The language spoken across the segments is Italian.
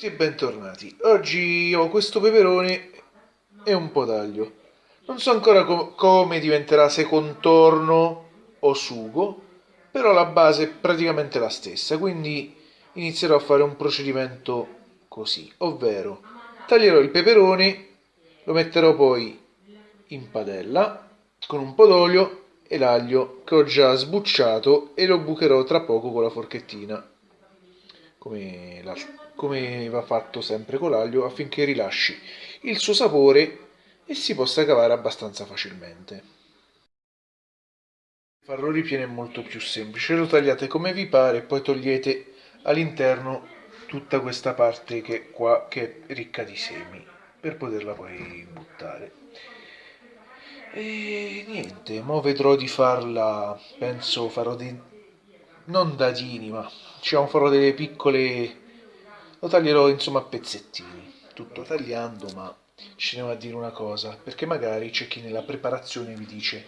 tutti e bentornati. Oggi ho questo peperone e un po' d'aglio. Non so ancora com come diventerà, se contorno o sugo, però la base è praticamente la stessa, quindi inizierò a fare un procedimento così, ovvero taglierò il peperone, lo metterò poi in padella con un po' d'olio e l'aglio che ho già sbucciato e lo bucherò tra poco con la forchettina come, la, come va fatto sempre con l'aglio affinché rilasci il suo sapore e si possa cavare abbastanza facilmente. Farlo ripieno è molto più semplice, lo tagliate come vi pare e poi togliete all'interno tutta questa parte che qua che è ricca di semi per poterla poi buttare. E niente, mo vedrò di farla, penso farò dei non dadini, ma diciamo farò delle piccole... lo taglierò insomma a pezzettini, tutto tagliando, ma ci a dire una cosa, perché magari c'è chi nella preparazione vi dice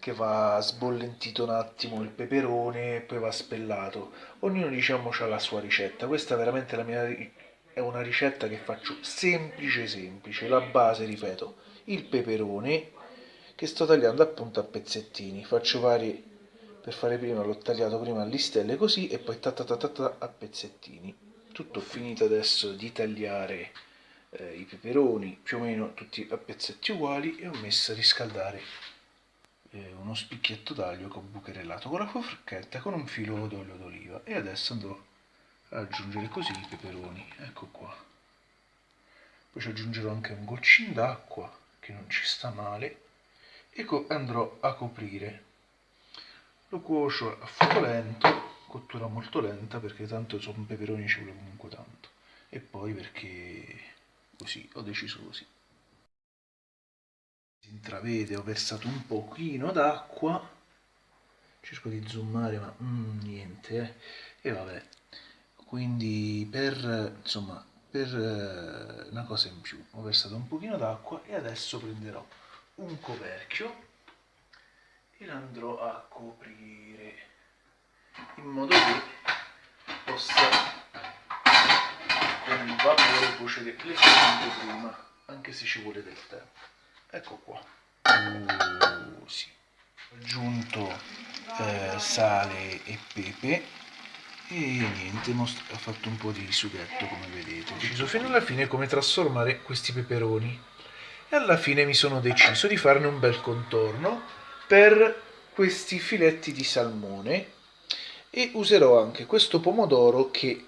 che va sbollentito un attimo il peperone e poi va spellato. Ognuno diciamo ha la sua ricetta, questa è veramente la mia è una ricetta che faccio semplice semplice, la base ripeto, il peperone che sto tagliando appunto a pezzettini, faccio vari per fare prima l'ho tagliato prima a listelle così e poi ta ta ta ta, ta a pezzettini tutto finito adesso di tagliare eh, i peperoni più o meno tutti a pezzetti uguali e ho messo a riscaldare eh, uno spicchietto d'aglio che ho bucherellato con la forchetta con un filo d'olio d'oliva. E adesso andrò ad aggiungere così i peperoni. Ecco qua. Poi ci aggiungerò anche un goccino d'acqua che non ci sta male. E andrò a coprire. Lo cuocio a fuoco lento cottura molto lenta perché tanto sono peperoni ci vuole comunque tanto. E poi perché così ho deciso così. Si intravede ho versato un pochino d'acqua. Cerco di zoomare ma mm, niente eh. e vabbè. Quindi per insomma per eh, una cosa in più ho versato un pochino d'acqua e adesso prenderò un coperchio e l'andrò a coprire in modo che possa con il vapore cuocere leggermente prima anche se ci vuole del tempo. Ecco qua. Uh, sì. ho aggiunto eh, sale e pepe. E niente, ho fatto un po' di sughetto come vedete. Ho deciso fino alla fine come trasformare questi peperoni. E alla fine mi sono deciso di farne un bel contorno per questi filetti di salmone e userò anche questo pomodoro che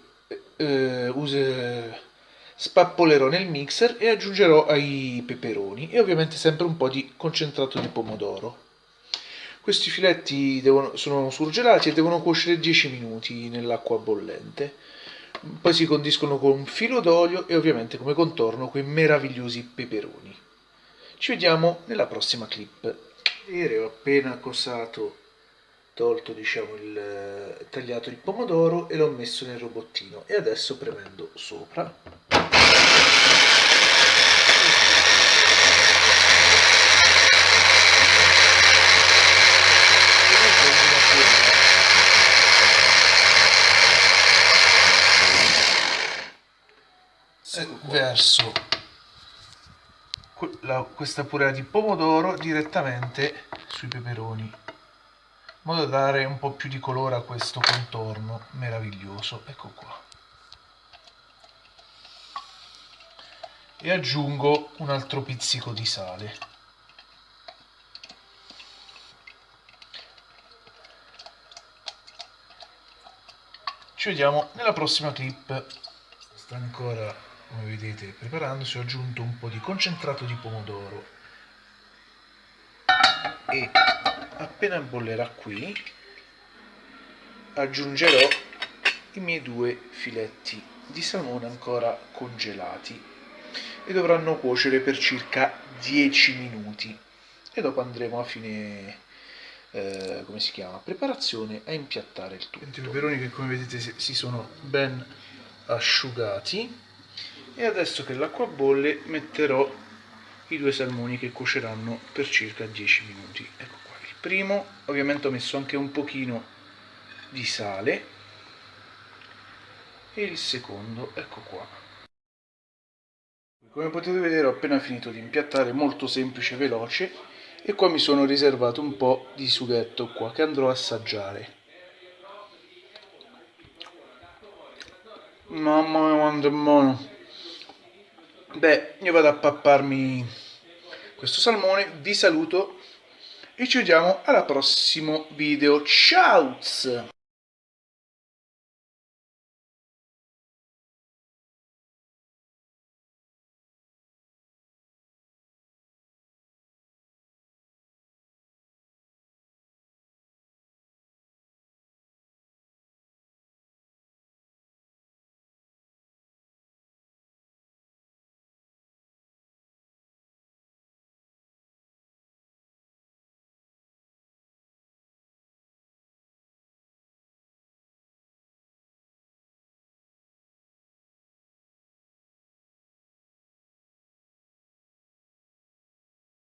eh, use, spappolerò nel mixer e aggiungerò ai peperoni e ovviamente sempre un po' di concentrato di pomodoro. Questi filetti devono, sono surgelati e devono cuocere 10 minuti nell'acqua bollente. Poi si condiscono con un filo d'olio e ovviamente come contorno quei meravigliosi peperoni. Ci vediamo nella prossima clip vedere ho appena cosato tolto diciamo il tagliato il pomodoro e l'ho messo nel robottino. E adesso premendo sopra. Verso questa purea di pomodoro direttamente sui peperoni modo da dare un po' più di colore a questo contorno meraviglioso ecco qua. E aggiungo un altro pizzico di sale. Ci vediamo nella prossima clip. Sta ancora come vedete preparandosi ho aggiunto un po' di concentrato di pomodoro. E appena bollerà qui aggiungerò i miei due filetti di salmone ancora congelati e dovranno cuocere per circa 10 minuti. E dopo andremo a fine eh, come si chiama preparazione a impiattare il tutto. I peperoni che come vedete si sono ben asciugati. E adesso che l'acqua bolle metterò i due salmoni che cuoceranno per circa 10 minuti. Ecco primo ovviamente ho messo anche un pochino di sale e il secondo ecco qua Come potete vedere ho appena finito di impiattare, molto semplice, veloce, e qua mi sono riservato un po' di sughetto qua che andrò a assaggiare. Mamma mia quanto è buono! Beh, io vado a papparmi questo salmone, vi saluto e ci vediamo al prossimo video. Ciao!